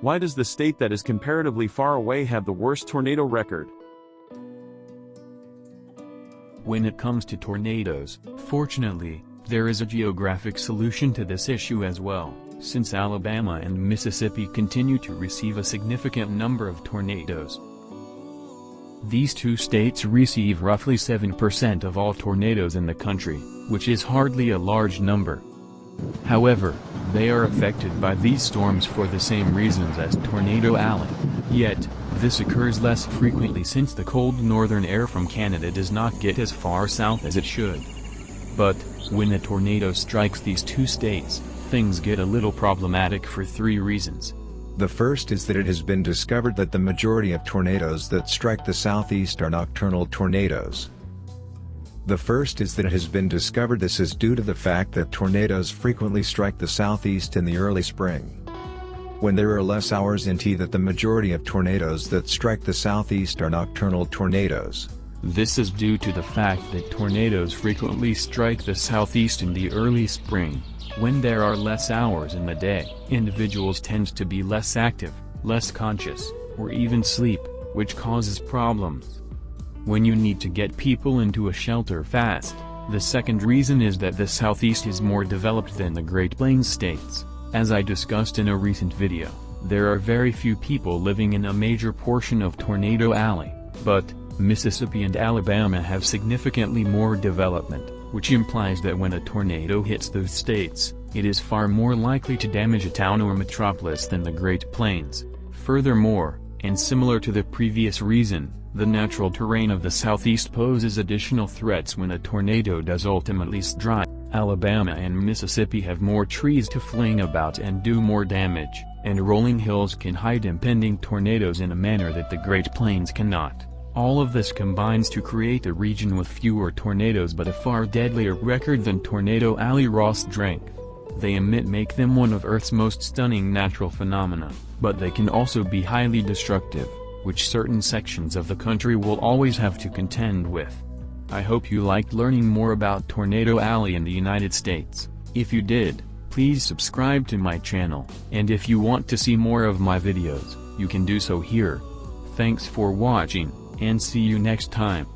Why does the state that is comparatively far away have the worst tornado record? When it comes to tornadoes, fortunately, there is a geographic solution to this issue as well, since Alabama and Mississippi continue to receive a significant number of tornadoes. These two states receive roughly 7% of all tornadoes in the country, which is hardly a large number. However, they are affected by these storms for the same reasons as Tornado Alley, yet, this occurs less frequently since the cold northern air from Canada does not get as far south as it should. But, when a tornado strikes these two states, things get a little problematic for three reasons. The first is that it has been discovered that the majority of tornadoes that strike the southeast are nocturnal tornadoes. The first is that it has been discovered this is due to the fact that tornadoes frequently strike the southeast in the early spring. When there are less hours in T that the majority of tornadoes that strike the southeast are nocturnal tornadoes. This is due to the fact that tornadoes frequently strike the southeast in the early spring. When there are less hours in the day, individuals tend to be less active, less conscious, or even sleep, which causes problems when you need to get people into a shelter fast. The second reason is that the Southeast is more developed than the Great Plains states. As I discussed in a recent video, there are very few people living in a major portion of Tornado Alley, but, Mississippi and Alabama have significantly more development, which implies that when a tornado hits those states, it is far more likely to damage a town or metropolis than the Great Plains. Furthermore, and similar to the previous reason, the natural terrain of the southeast poses additional threats when a tornado does ultimately strike. Alabama and Mississippi have more trees to fling about and do more damage, and rolling hills can hide impending tornadoes in a manner that the Great Plains cannot. All of this combines to create a region with fewer tornadoes but a far deadlier record than Tornado Alley raw strength. They emit make them one of Earth's most stunning natural phenomena, but they can also be highly destructive which certain sections of the country will always have to contend with. I hope you liked learning more about Tornado Alley in the United States. If you did, please subscribe to my channel, and if you want to see more of my videos, you can do so here. Thanks for watching, and see you next time.